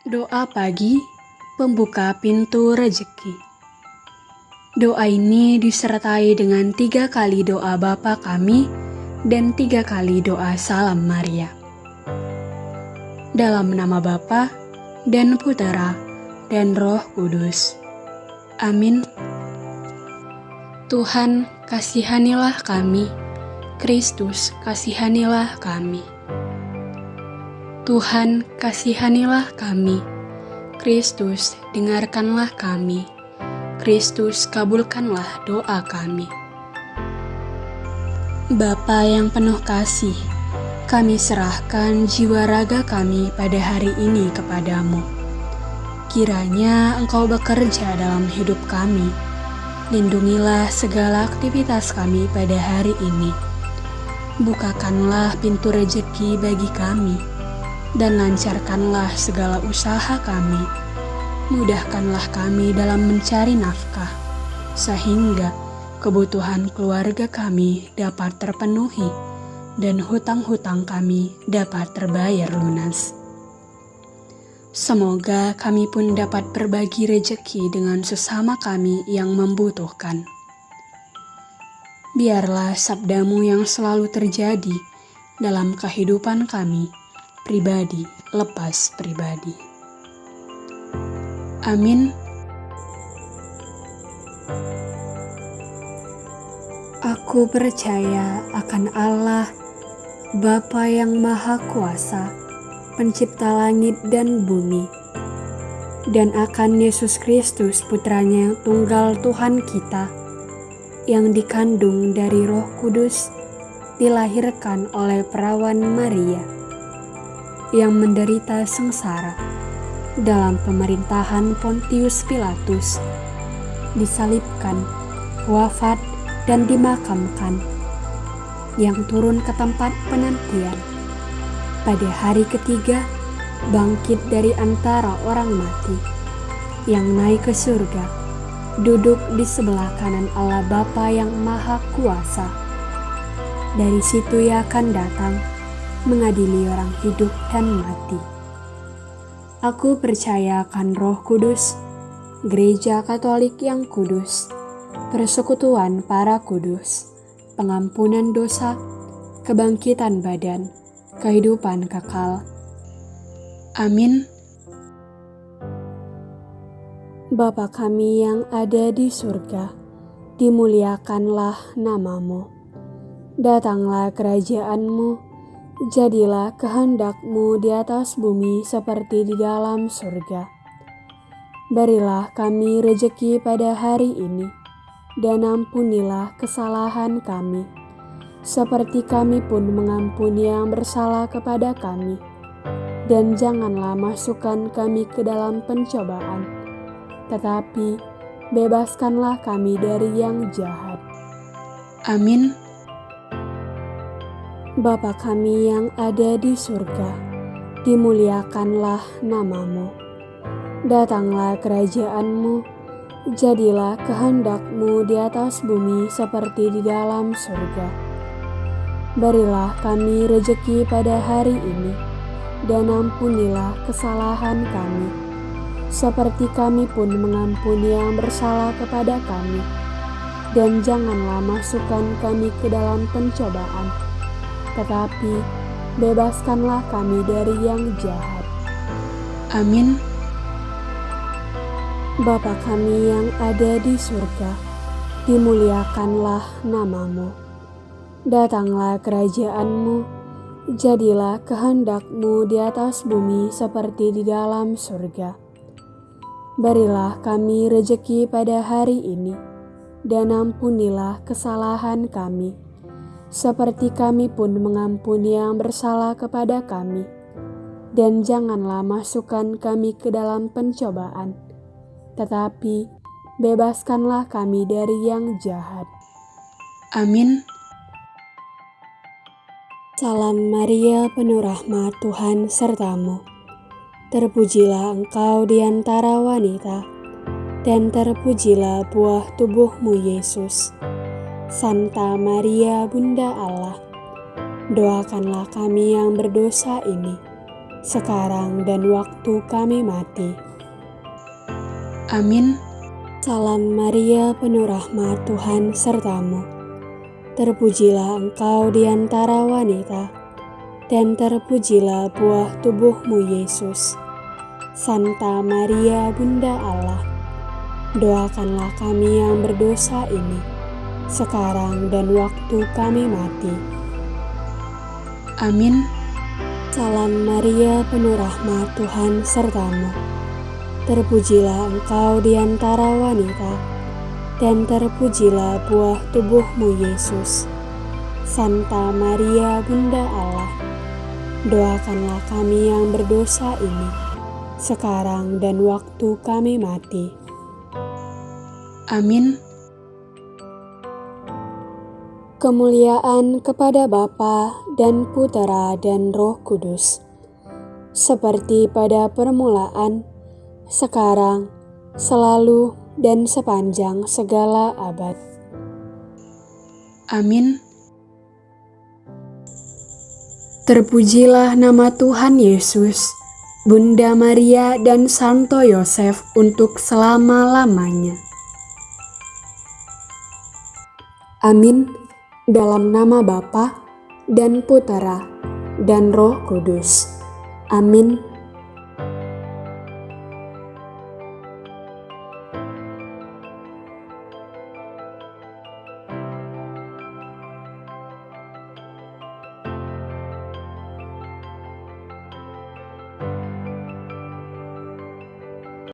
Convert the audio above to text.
Doa pagi, pembuka pintu rejeki. Doa ini disertai dengan tiga kali doa Bapa kami dan tiga kali doa salam Maria. Dalam nama Bapa dan Putera dan Roh Kudus. Amin. Tuhan, kasihanilah kami. Kristus, kasihanilah kami. Tuhan, kasihanilah kami. Kristus, dengarkanlah kami. Kristus, kabulkanlah doa kami. Bapa yang penuh kasih, kami serahkan jiwa raga kami pada hari ini kepadamu. Kiranya Engkau bekerja dalam hidup kami. Lindungilah segala aktivitas kami pada hari ini. Bukakanlah pintu rejeki bagi kami dan lancarkanlah segala usaha kami. Mudahkanlah kami dalam mencari nafkah, sehingga kebutuhan keluarga kami dapat terpenuhi dan hutang-hutang kami dapat terbayar lunas. Semoga kami pun dapat berbagi rejeki dengan sesama kami yang membutuhkan. Biarlah sabdamu yang selalu terjadi dalam kehidupan kami pribadi lepas pribadi. Amin. Aku percaya akan Allah, Bapa yang Maha Kuasa, Pencipta langit dan bumi, dan akan Yesus Kristus, Putranya Tunggal Tuhan kita, yang dikandung dari Roh Kudus, dilahirkan oleh perawan Maria yang menderita sengsara dalam pemerintahan Pontius Pilatus, disalibkan, wafat, dan dimakamkan, yang turun ke tempat penantian. Pada hari ketiga, bangkit dari antara orang mati, yang naik ke surga, duduk di sebelah kanan Allah Bapa yang Maha Kuasa. Dari situ ia akan datang mengadili orang hidup dan mati. Aku percaya akan Roh Kudus, Gereja Katolik yang kudus, persekutuan para kudus, pengampunan dosa, kebangkitan badan, kehidupan kekal. Amin. Bapa kami yang ada di surga, dimuliakanlah namamu. Datanglah kerajaanmu, Jadilah kehendakmu di atas bumi seperti di dalam surga. Berilah kami rejeki pada hari ini, dan ampunilah kesalahan kami, seperti kami pun mengampuni yang bersalah kepada kami. Dan janganlah masukkan kami ke dalam pencobaan, tetapi bebaskanlah kami dari yang jahat. Amin. Bapa kami yang ada di surga, dimuliakanlah namamu. Datanglah kerajaanmu, jadilah kehendakmu di atas bumi seperti di dalam surga. Berilah kami rejeki pada hari ini, dan ampunilah kesalahan kami, seperti kami pun mengampuni yang bersalah kepada kami. Dan janganlah masukkan kami ke dalam pencobaan, tetapi bebaskanlah kami dari yang jahat. Amin. Bapa kami yang ada di surga, dimuliakanlah namamu. Datanglah kerajaanmu, jadilah kehendakmu di atas bumi seperti di dalam surga. Berilah kami rejeki pada hari ini, dan ampunilah kesalahan kami seperti kami pun mengampuni yang bersalah kepada kami. Dan janganlah masukkan kami ke dalam pencobaan, tetapi bebaskanlah kami dari yang jahat. Amin. Salam Maria, penuh rahmat Tuhan sertamu. Terpujilah engkau di antara wanita, dan terpujilah buah tubuhmu Yesus. Santa Maria Bunda Allah, doakanlah kami yang berdosa ini, sekarang dan waktu kami mati. Amin. Salam Maria, penuh rahmat Tuhan sertamu. Terpujilah engkau di antara wanita, dan terpujilah buah tubuhmu Yesus. Santa Maria, Bunda Allah, doakanlah kami yang berdosa ini, sekarang dan waktu kami mati. Amin. Salam Maria, penuh rahmat Tuhan sertamu. Terpujilah engkau di antara wanita, dan terpujilah buah tubuhmu Yesus. Santa Maria, Bunda Allah, doakanlah kami yang berdosa ini, sekarang dan waktu kami mati. Amin. Kemuliaan kepada Bapa dan Putera dan Roh Kudus, seperti pada permulaan, sekarang, selalu, dan sepanjang segala abad. Amin. Terpujilah nama Tuhan Yesus, Bunda Maria dan Santo Yosef untuk selama-lamanya. Amin. Dalam nama Bapa dan Putera dan Roh Kudus. Amin.